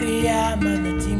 Maria Manatima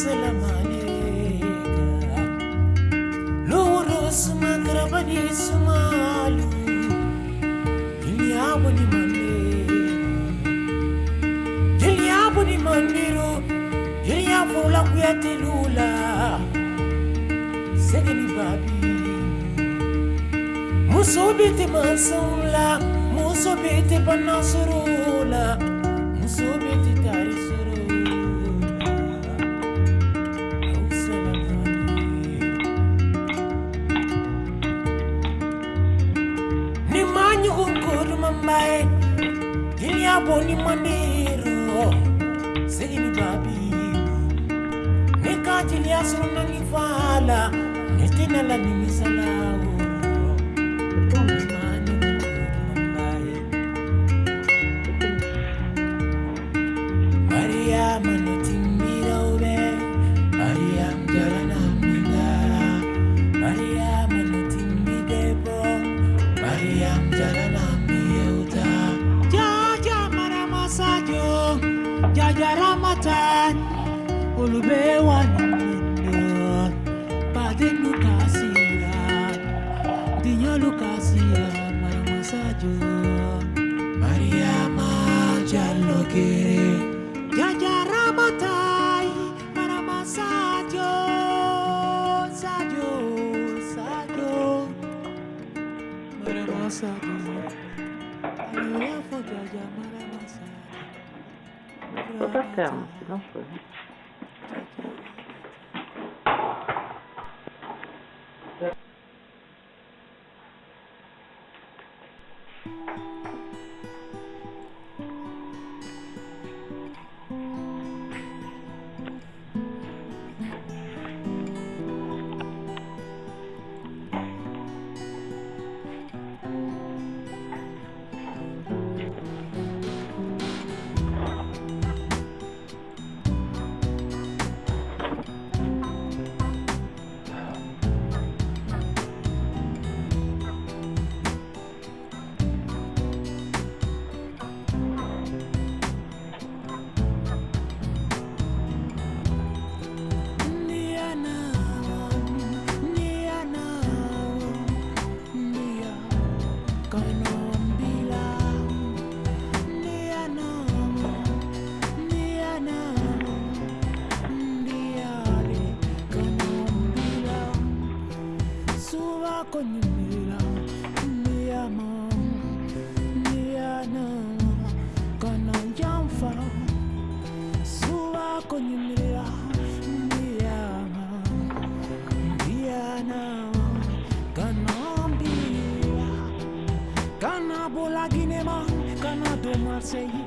ስለማልጋ ሎሮስ መቅረበኒ ስማሉ ድልያቡኒ ማኔሩ ድልያቡኒ ማኔሩ ድልያ ፉላ ኩያቴሉላ segni babi muso bete mansula muso bete banasrula Why? Dunia boni manero? Sigi ni babi. Nekati liasro na nivala Netina la nimisalao time olùgbé wà ní. pas faire, c'est dangereux. say you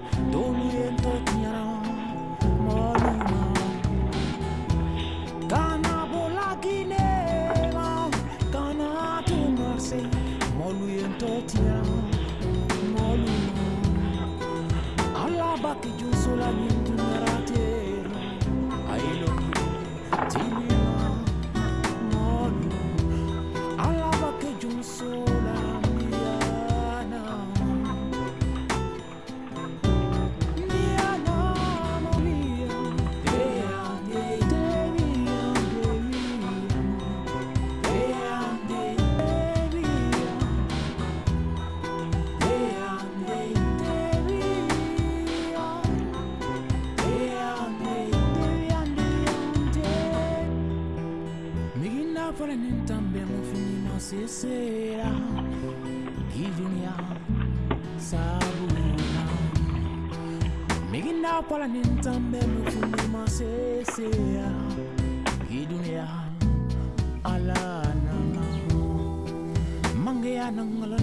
sabuna. Miginda pala nintambe mufuni Gidunia ala nangala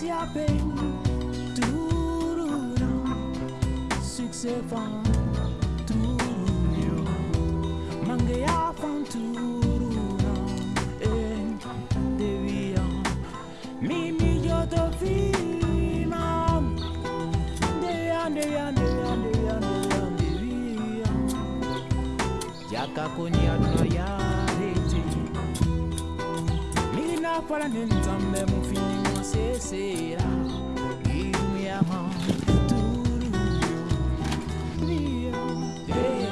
Artis ya pen turuna Succès van turuna Mange ya van turuna Eh, devia Mimi yo te fima Devia, devia, devia, devia, devia, devia Jaka konya no ya Mina para nentambe mufini você será e minha mão tudo minha.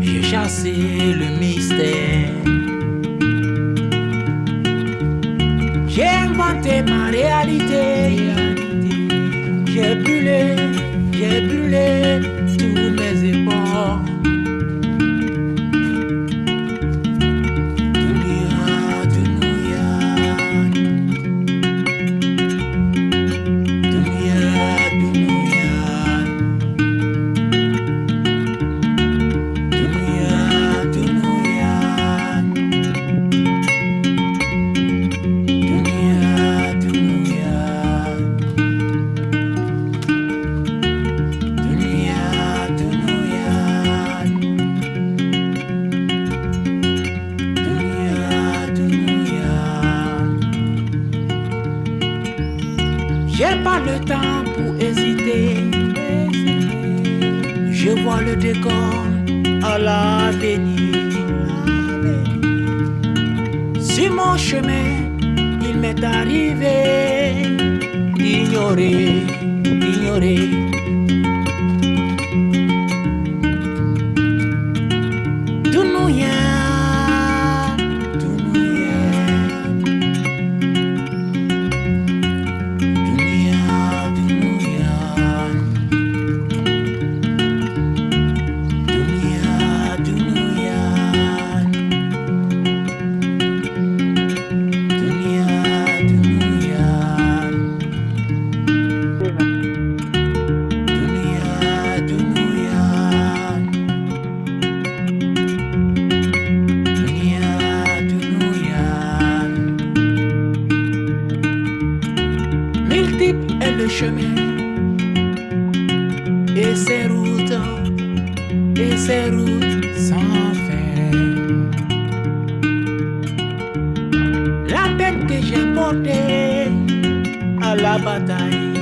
J'ai chassé le mystère. J'ai inventé ma réalité. J'ai brûlé, j'ai brûlé le décor à l'avenir. Sur mon chemin, il m'est arrivé Multiple est le chemin et ses routes, et ses routes sans fin. La peine que j'ai portée à la bataille,